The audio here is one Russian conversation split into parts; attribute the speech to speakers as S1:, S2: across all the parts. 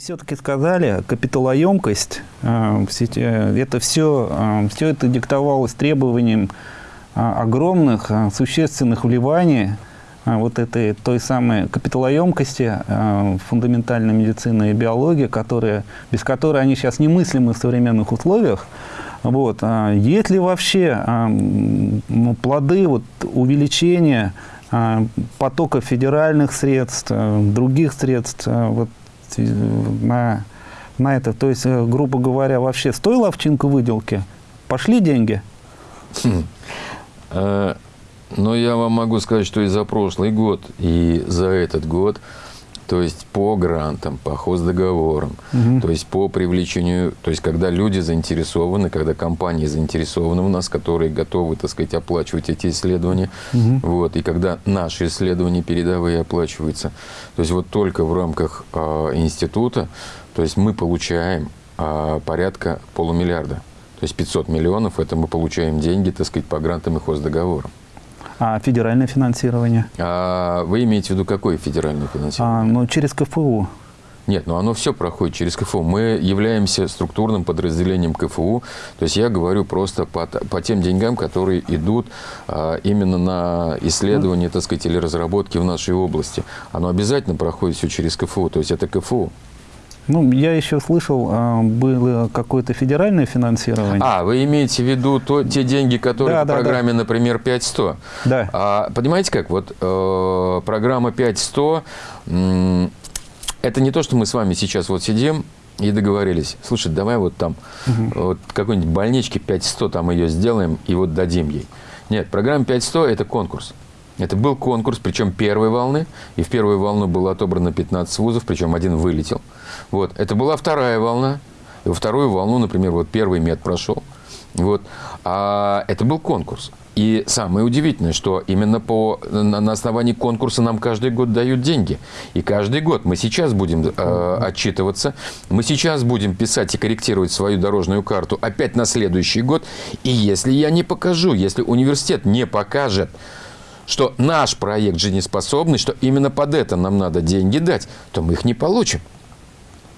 S1: все-таки сказали, капиталоемкость, э, это все, э, все это диктовалось требованием э, огромных существенных вливаний вот этой той самой капиталоемкости фундаментальной медицины и биологии, которые, без которой они сейчас немыслимы в современных условиях. Вот. Есть ли вообще плоды вот, увеличения потока федеральных средств, других средств вот, на, на это. То есть, э, грубо говоря, вообще стоила овчинка выделки? Пошли деньги?
S2: Хм. А, но я вам могу сказать, что и за прошлый год, и за этот год то есть по грантам, по хоздоговорам, угу. то есть по привлечению, то есть когда люди заинтересованы, когда компании заинтересованы у нас, которые готовы, так сказать, оплачивать эти исследования, угу. вот, и когда наши исследования передовые оплачиваются, то есть вот только в рамках э, института, то есть мы получаем э, порядка полумиллиарда, то есть 500 миллионов, это мы получаем деньги, так сказать, по грантам и хоздоговорам.
S1: А федеральное финансирование?
S2: А вы имеете в виду какое федеральное финансирование? А,
S1: ну, через КФУ.
S2: Нет, ну оно все проходит через КФУ. Мы являемся структурным подразделением КФУ. То есть я говорю просто по, по тем деньгам, которые идут а, именно на исследование, так сказать, или разработки в нашей области. Оно обязательно проходит все через КФУ. То есть это КФУ.
S1: Ну, я еще слышал, а, было какое-то федеральное финансирование.
S2: А, вы имеете в виду то, те деньги, которые да, по да, программе, да. например, 5100?
S1: Да.
S2: А, понимаете как? Вот э, программа 5100, э, это не то, что мы с вами сейчас вот сидим и договорились. Слушай, давай вот там угу. вот какой-нибудь больнички 5100 там ее сделаем и вот дадим ей. Нет, программа 5100 – это конкурс. Это был конкурс, причем первой волны, и в первую волну было отобрано 15 вузов, причем один вылетел. Вот. Это была вторая волна, и во вторую волну, например, вот первый мед прошел. Вот. А это был конкурс. И самое удивительное, что именно по, на, основании конкурса нам каждый год дают деньги. И каждый год мы сейчас будем э, отчитываться, мы сейчас будем писать и корректировать свою дорожную карту опять на следующий год. И если я не покажу, если университет не покажет, что наш проект жизнеспособный, что именно под это нам надо деньги дать, то мы их не получим.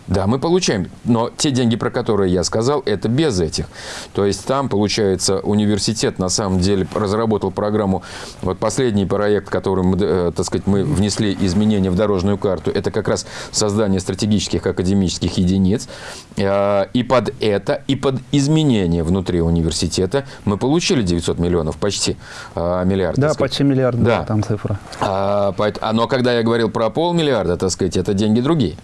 S2: Да, мы получаем, но те деньги, про которые я сказал, это без этих. То есть там, получается, университет на самом деле разработал программу, вот последний проект, который мы, э, так сказать, мы внесли изменения в дорожную карту, это как раз создание стратегических академических единиц. Э, и под это, и под изменения внутри университета мы получили 900 миллионов, почти э, миллиард.
S1: Да, почти миллиард, да. там цифра.
S2: А, но когда я говорил про полмиллиарда, так сказать, это деньги другие.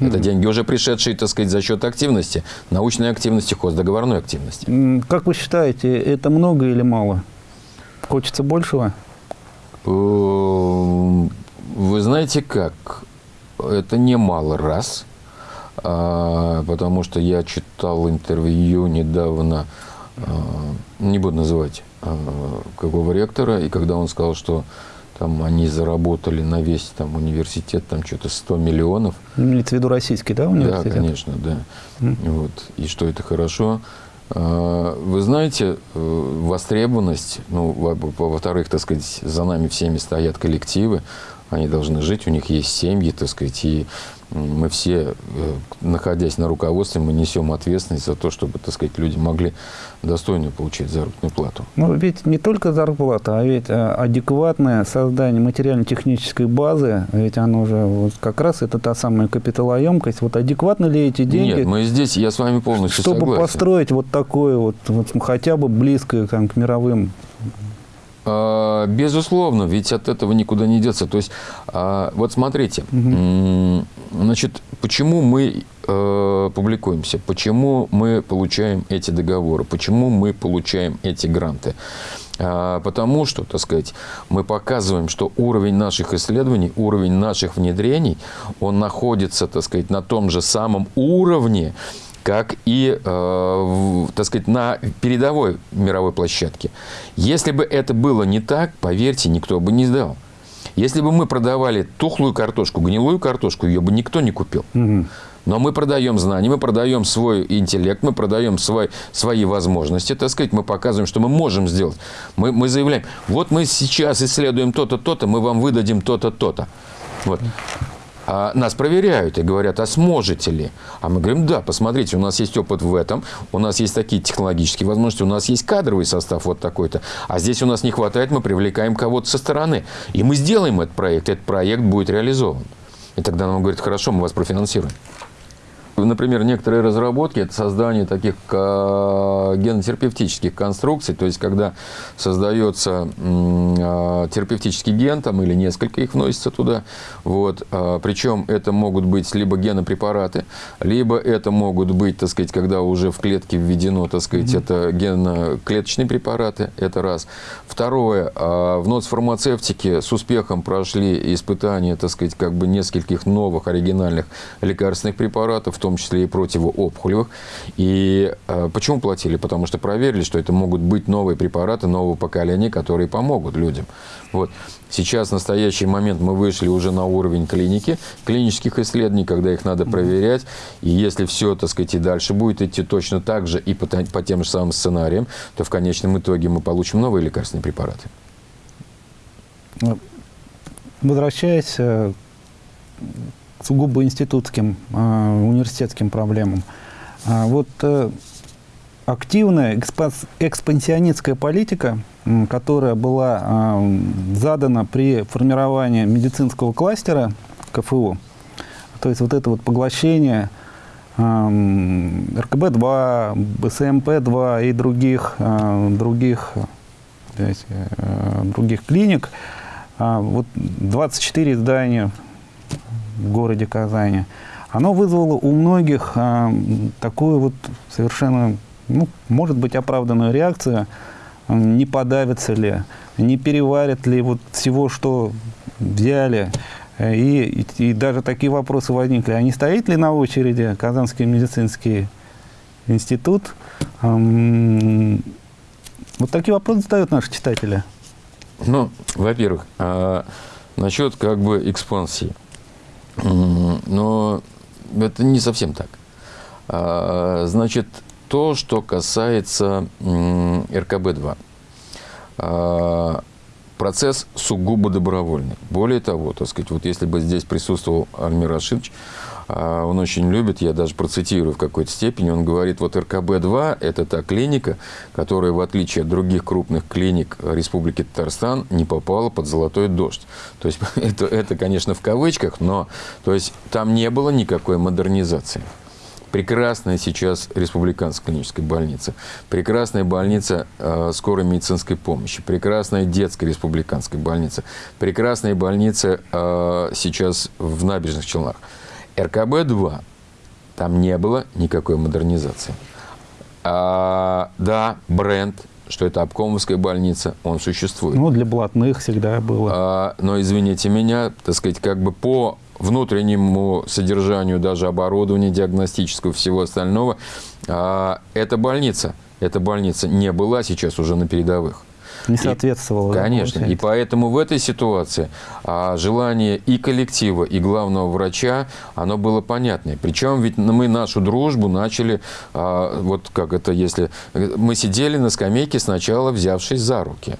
S2: Это деньги уже пришедшие, так сказать, за счет активности, научной активности, хоздоговорной активности.
S1: Как вы считаете, это много или мало? Хочется большего?
S2: Эм, вы знаете как? Это немало раз, а, потому что я читал интервью недавно, а, не буду называть а, какого ректора, и когда он сказал, что там они заработали на весь там университет там что-то 100 миллионов.
S1: Имеется в виду российский, да, университет?
S2: Да, конечно, да. Mm. Вот. И что это хорошо. А, вы знаете, э, востребованность, ну, во-вторых, так сказать, за нами всеми стоят коллективы, они должны жить, у них есть семьи, так сказать, и мы все, э, находясь на руководстве, мы несем ответственность за то, чтобы, так сказать, люди могли достойно получать заработную плату.
S1: Ну, ведь не только зарплата, а ведь э, адекватное создание материально-технической базы, ведь оно уже вот как раз это та самая капиталоемкость. Вот адекватны ли эти деньги?
S2: Нет, мы здесь, я с вами полностью
S1: чтобы
S2: согласен.
S1: Чтобы построить вот такое вот, вот хотя бы близкое там, к мировым
S2: Безусловно, ведь от этого никуда не деться. То есть, а, вот смотрите, угу. значит, почему мы э, публикуемся, почему мы получаем эти договоры, почему мы получаем эти гранты. А, потому что, так сказать, мы показываем, что уровень наших исследований, уровень наших внедрений, он находится, так сказать, на том же самом уровне, как и, э, так сказать, на передовой мировой площадке. Если бы это было не так, поверьте, никто бы не сдал. Если бы мы продавали тухлую картошку, гнилую картошку, ее бы никто не купил. Но мы продаем знания, мы продаем свой интеллект, мы продаем свой, свои возможности, так сказать, мы показываем, что мы можем сделать. Мы, мы заявляем, вот мы сейчас исследуем то-то, то-то, мы вам выдадим то-то, то-то. Вот. А, нас проверяют и говорят, а сможете ли? А мы говорим, да, посмотрите, у нас есть опыт в этом, у нас есть такие технологические возможности, у нас есть кадровый состав вот такой-то, а здесь у нас не хватает, мы привлекаем кого-то со стороны. И мы сделаем этот проект, этот проект будет реализован. И тогда нам говорят, хорошо, мы вас профинансируем. Например, некоторые разработки – это создание таких а, генотерапевтических конструкций, то есть когда создается а, терапевтический ген там, или несколько их вносится туда, вот, а, причем это могут быть либо генопрепараты, либо это могут быть, так сказать, когда уже в клетке введено, так сказать, mm-hmm. это геноклеточные препараты, это раз. Второе, в ноцфармацевтике с успехом прошли испытания, так сказать, как бы нескольких новых оригинальных лекарственных препаратов, том числе и противоопухолевых. И э, почему платили? Потому что проверили, что это могут быть новые препараты нового поколения, которые помогут людям. Вот. Сейчас, в настоящий момент, мы вышли уже на уровень клиники, клинических исследований, когда их надо проверять. И если все, так сказать, и дальше будет идти точно так же и по, по тем же самым сценариям, то в конечном итоге мы получим новые лекарственные препараты.
S1: Возвращаясь э, сугубо институтским, а, университетским проблемам. А, вот э, активная экспансионистская политика, которая была а, задана при формировании медицинского кластера КФУ, то есть вот это вот поглощение РКБ-2, БСМП-2 и других, других, э, других клиник, вот 24 здания в городе Казани, оно вызвало у многих а, такую вот совершенно, ну, может быть, оправданную реакцию, не подавится ли, не переварят ли вот всего, что взяли. И, и, и даже такие вопросы возникли. А не стоит ли на очереди Казанский медицинский институт? Вот такие вопросы задают наши читатели.
S2: Ну, во-первых, а, насчет как бы экспансии. Но это не совсем так. А, значит, то, что касается РКБ-2. А, процесс сугубо добровольный. Более того, так сказать, вот если бы здесь присутствовал Альмир Рашидович, он очень любит, я даже процитирую в какой-то степени, он говорит, вот РКБ-2 – это та клиника, которая, в отличие от других крупных клиник Республики Татарстан, не попала под золотой дождь. То есть это, это конечно, в кавычках, но то есть, там не было никакой модернизации. Прекрасная сейчас республиканская клиническая больница, прекрасная больница э, скорой медицинской помощи, прекрасная детская республиканская больница, прекрасная больница э, сейчас в Набережных Челнах. РКБ-2, там не было никакой модернизации. А, да, бренд, что это обкомовская больница, он существует.
S1: Ну, для блатных всегда было.
S2: А, но, извините меня, так сказать, как бы по внутреннему содержанию даже оборудования диагностического всего остального, а, эта больница, эта больница не была сейчас уже на передовых.
S1: Не соответствовало.
S2: И, конечно. И поэтому в этой ситуации а, желание и коллектива, и главного врача, оно было понятное. Причем ведь мы нашу дружбу начали, а, вот как это если... Мы сидели на скамейке сначала, взявшись за руки.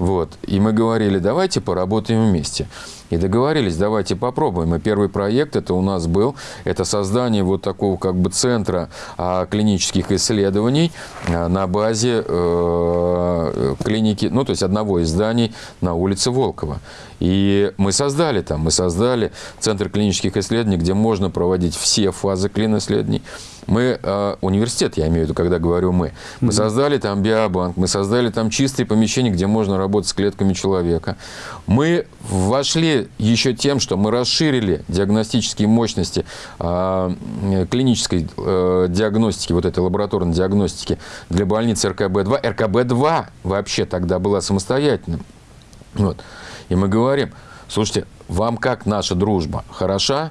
S2: Вот. И мы говорили, давайте поработаем вместе. И договорились, давайте попробуем. И первый проект это у нас был, это создание вот такого как бы центра а, клинических исследований а, на базе э, клиники, ну то есть одного из зданий на улице Волкова. И мы создали там, мы создали центр клинических исследований, где можно проводить все фазы клин-исследований. Мы, э, университет, я имею в виду, когда говорю мы, мы создали там биобанк, мы создали там чистые помещения, где можно работать с клетками человека. Мы вошли еще тем, что мы расширили диагностические мощности э, клинической э, диагностики, вот этой лабораторной диагностики для больницы РКБ-2. РКБ-2 вообще тогда была самостоятельным. Вот. И мы говорим, слушайте, вам как наша дружба? Хороша?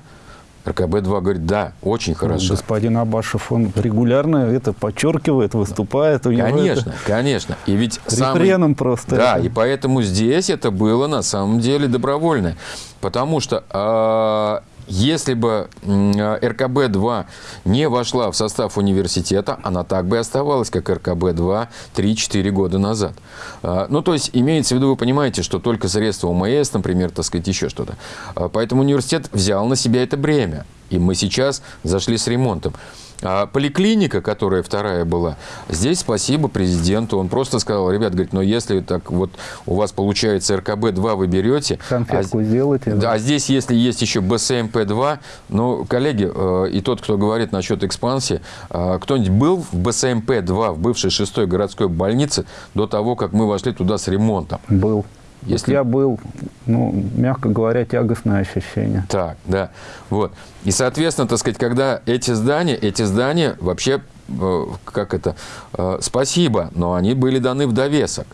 S2: РКБ-2 говорит, да, очень хорошо.
S1: Господин Абашев, он регулярно это подчеркивает, выступает.
S2: У конечно, это... конечно.
S1: И ведь самый... просто.
S2: Да, это. и поэтому здесь это было на самом деле добровольно. Потому что э, если бы РКБ-2 не вошла в состав университета, она так бы и оставалась, как РКБ-2 3-4 года назад. А, ну, то есть, имеется в виду, вы понимаете, что только средства УМС, например, так сказать, еще что-то. А, поэтому университет взял на себя это бремя. И мы сейчас зашли с ремонтом. А поликлиника, которая вторая была, здесь спасибо президенту. Он просто сказал, ребят, говорит, но если так вот у вас получается РКБ-2 вы берете,
S1: Конфетку а, сделайте.
S2: Да, а здесь, если есть еще БСМП-2, ну, коллеги, э, и тот, кто говорит насчет экспансии, э, кто-нибудь был в БСМП-2, в бывшей шестой городской больнице до того, как мы вошли туда с ремонтом?
S1: Был. Если... я был, ну, мягко говоря, тягостное ощущение.
S2: Так, да. Вот. И, соответственно, так сказать, когда эти здания, эти здания вообще, э, как это, э, спасибо, но они были даны в довесок.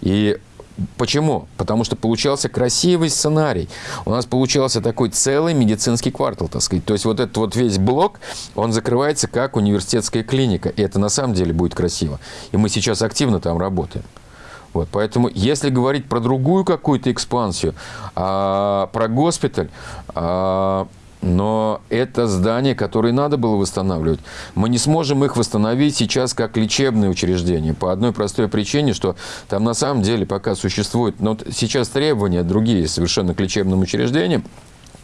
S2: И Почему? Потому что получался красивый сценарий. У нас получался такой целый медицинский квартал, так сказать. То есть вот этот вот весь блок, он закрывается как университетская клиника. И это на самом деле будет красиво. И мы сейчас активно там работаем. Вот, поэтому, если говорить про другую какую-то экспансию, а, про госпиталь, а, но это здание, которое надо было восстанавливать. Мы не сможем их восстановить сейчас как лечебные учреждения по одной простой причине, что там на самом деле пока существуют, но сейчас требования другие совершенно к лечебным учреждениям,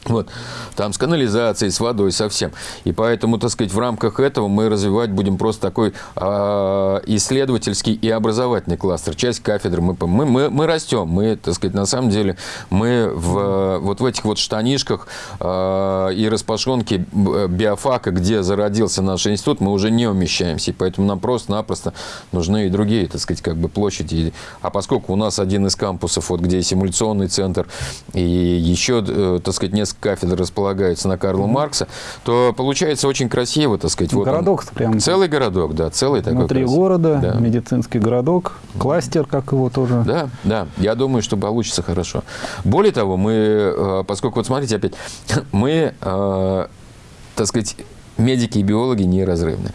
S2: вот. Там с канализацией, с водой, совсем. И поэтому, так сказать, в рамках этого мы развивать будем просто такой э, исследовательский и образовательный кластер. Часть кафедры. Мы, мы, мы, мы растем. Мы, так сказать, на самом деле, мы в, вот в этих вот штанишках э, и распашонке биофака, где зародился наш институт, мы уже не умещаемся. И поэтому нам просто-напросто нужны и другие, так сказать, как бы площади. А поскольку у нас один из кампусов, вот где симуляционный центр и еще, э, так сказать, несколько кафедр располагаются на Карла Маркса, то получается очень красиво, так сказать.
S1: Вот городок прям.
S2: Целый городок, да, целый такой.
S1: Внутри города, да. медицинский городок, кластер, как его тоже.
S2: Да, да, я думаю, что получится хорошо. Более того, мы, э, поскольку, вот смотрите опять, мы, э, так сказать, медики и биологи неразрывны.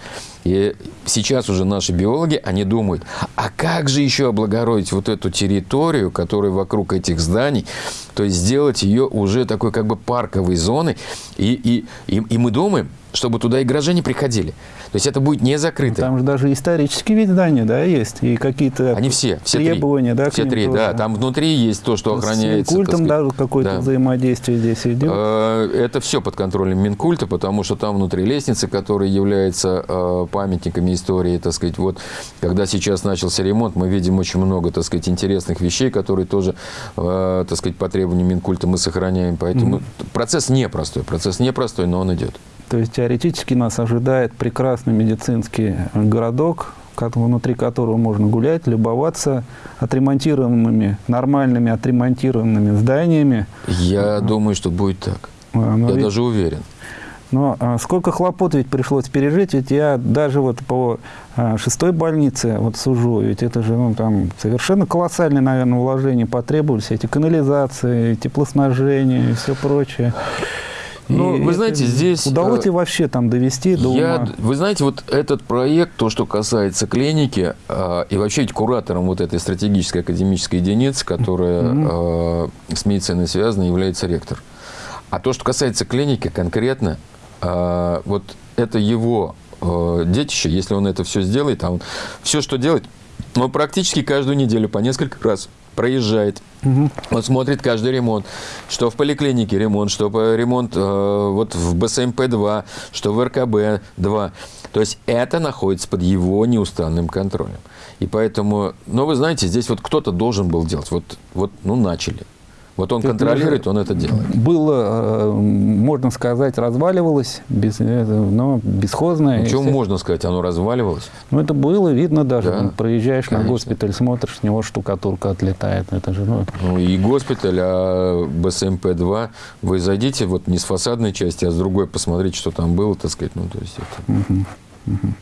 S2: И сейчас уже наши биологи, они думают, а как же еще облагородить вот эту территорию, которая вокруг этих зданий, то есть сделать ее уже такой как бы парковой зоной. И, и, и, и мы думаем, чтобы туда и горожане приходили. То есть это будет не закрыто.
S1: Там же даже исторические ведь здания, да, есть, и какие-то
S2: Они все, все
S1: требования,
S2: три.
S1: да?
S2: Все три, тоже. да. Там внутри есть то, что охраняется.
S1: С Минкультом даже какое-то да. взаимодействие здесь идет? Э,
S2: это все под контролем Минкульта, потому что там внутри лестницы, которые являются э, памятниками истории, так сказать, вот, когда сейчас начался ремонт, мы видим очень много, так сказать, интересных вещей, которые тоже, э, так сказать, по требованию Минкульта мы сохраняем. Поэтому -hmm. процесс непростой, процесс непростой, но он идет.
S1: То есть теоретически нас ожидает прекрасный медицинский городок, внутри которого можно гулять, любоваться отремонтированными, нормальными отремонтированными зданиями.
S2: Я думаю, что будет так. А, но я ведь, даже уверен.
S1: Но а, сколько хлопот ведь пришлось пережить, ведь я даже вот по а, шестой больнице вот сужу, ведь это же ну, там совершенно колоссальные, наверное, вложения потребовались, эти канализации, теплоснабжение и все прочее.
S2: Ну, вы знаете, здесь...
S1: Удалось ли э, вообще там довести до
S2: я, ума? Вы знаете, вот этот проект, то, что касается клиники, э, и вообще ведь куратором вот этой стратегической академической единицы, которая mm -hmm. с медициной связана, является ректор. А то, что касается клиники конкретно, вот это его детище, если он это все сделает, а он все, что делает, он практически каждую неделю по несколько раз проезжает, угу. он смотрит каждый ремонт, что в поликлинике ремонт, что ремонт э, вот в БСМП-2, что в РКБ-2. То есть это находится под его неустанным контролем. И поэтому, но вы знаете, здесь вот кто-то должен был делать. Вот, вот ну, начали. Вот он контролирует, он это делает.
S1: Было, э, можно сказать, разваливалось, без, э, но бесхозное.
S2: Ну, можно сказать, оно разваливалось?
S1: Ну, это было видно даже. Да, проезжаешь конечно. на госпиталь, смотришь, с него штукатурка отлетает. Это же,
S2: ну... ну и госпиталь, а БСМП-2, вы зайдите вот не с фасадной части, а с другой, посмотрите, что там было, так сказать. Ну, то есть это... Угу, угу.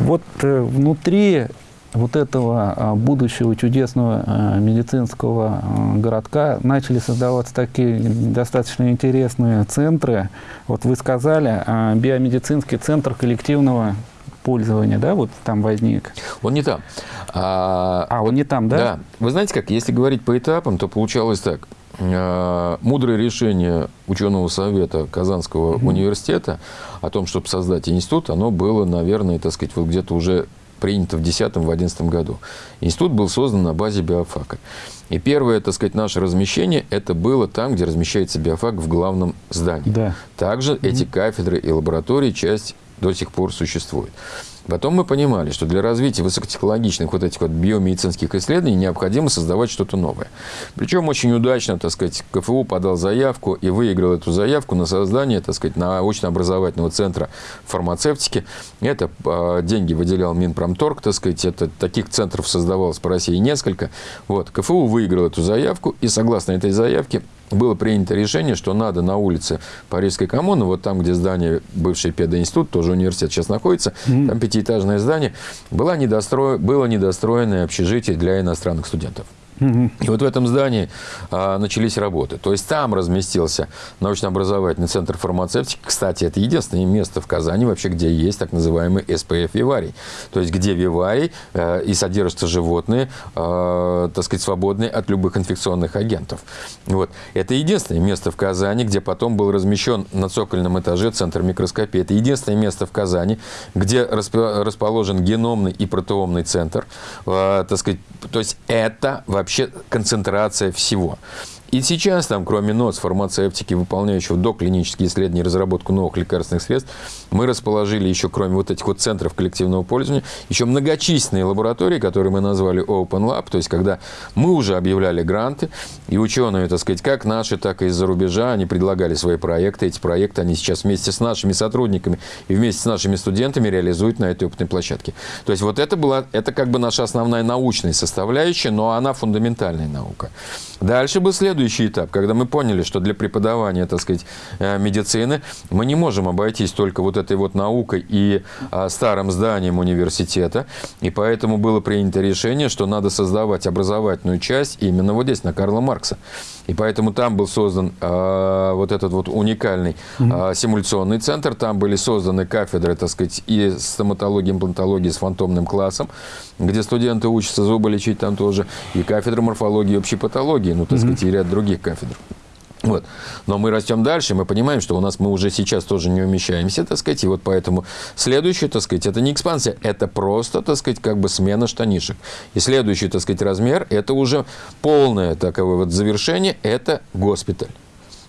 S1: Вот э, внутри вот этого а, будущего чудесного а, медицинского а, городка начали создаваться такие достаточно интересные центры. Вот вы сказали, биомедицинский центр коллективного пользования, да, вот там возник?
S2: Он не там.
S1: А, а он не там, да?
S2: Да. Вы знаете как, если говорить по этапам, то получалось так. мудрое решение ученого совета Казанского mm-hmm. университета о том, чтобы создать институт, оно было, наверное, так сказать, вот где-то уже принято в 2010-2011 году. Институт был создан на базе биофака. И первое, так сказать, наше размещение, это было там, где размещается биофак в главном здании. Да. Также mm-hmm. эти кафедры и лаборатории, часть до сих пор существует. Потом мы понимали, что для развития высокотехнологичных вот этих вот биомедицинских исследований необходимо создавать что-то новое. Причем очень удачно, так сказать, КФУ подал заявку и выиграл эту заявку на создание, так сказать, научно-образовательного центра фармацевтики. Это а, деньги выделял Минпромторг, так сказать, это таких центров создавалось по России несколько. Вот, КФУ выиграл эту заявку, и согласно этой заявке было принято решение, что надо на улице Парижской коммуны, вот там, где здание бывший педоинститут, тоже университет сейчас находится, mm-hmm. там пятиэтажное здание, было, недостро... было недостроенное общежитие для иностранных студентов. И вот в этом здании а, начались работы. То есть там разместился научно-образовательный центр фармацевтики. Кстати, это единственное место в Казани вообще, где есть так называемый СПФ виварий. То есть где виварий э, и содержатся животные, э, так сказать, свободные от любых инфекционных агентов. Вот. Это единственное место в Казани, где потом был размещен на цокольном этаже центр микроскопии. Это единственное место в Казани, где расположен геномный и протеомный центр. Э, так сказать, то есть это вообще вообще концентрация всего. И сейчас там, кроме НОС, фармацевтики, выполняющего доклинические исследования и разработку новых лекарственных средств, мы расположили еще, кроме вот этих вот центров коллективного пользования, еще многочисленные лаборатории, которые мы назвали Open Lab, то есть когда мы уже объявляли гранты, и ученые, так сказать, как наши, так и из-за рубежа, они предлагали свои проекты. Эти проекты они сейчас вместе с нашими сотрудниками и вместе с нашими студентами реализуют на этой опытной площадке. То есть вот это была, это как бы наша основная научная составляющая, но она фундаментальная наука. Дальше был следующий этап, когда мы поняли, что для преподавания, так сказать, э, медицины мы не можем обойтись только вот этой вот наукой и а, старым зданием университета, и поэтому было принято решение, что надо создавать образовательную часть именно вот здесь, на Карла Маркса. И поэтому там был создан э, вот этот вот уникальный э, симуляционный центр. Там были созданы кафедры, так сказать, и стоматологии, имплантологии с фантомным классом, где студенты учатся зубы лечить там тоже, и кафедра морфологии и общей патологии, ну, так сказать, и ряд других кафедр. Вот. Но мы растем дальше, мы понимаем, что у нас мы уже сейчас тоже не умещаемся, так сказать, и вот поэтому следующее, так сказать, это не экспансия, это просто, так сказать, как бы смена штанишек. И следующий, так сказать, размер, это уже полное таковое вот завершение, это госпиталь.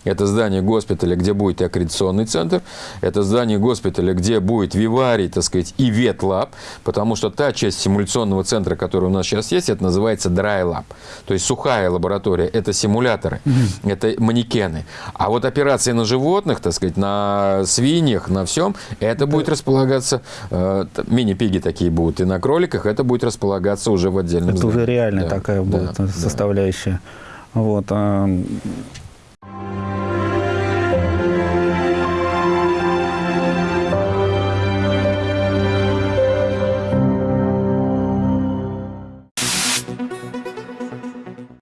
S2: Это здание госпиталя, где будет и аккредитационный центр. Это здание госпиталя, где будет виварий, так сказать, и ветлаб. Потому что та часть симуляционного центра, которая у нас сейчас есть, это называется lab. То есть сухая лаборатория. Это симуляторы, mm-hmm. это манекены. А вот операции на животных, так сказать, на свиньях, на всем, это да. будет располагаться, э, мини-пиги такие будут, и на кроликах это будет располагаться уже в отдельном
S1: это
S2: здании.
S1: уже реальная да. такая будет да, составляющая. Да. Вот. А,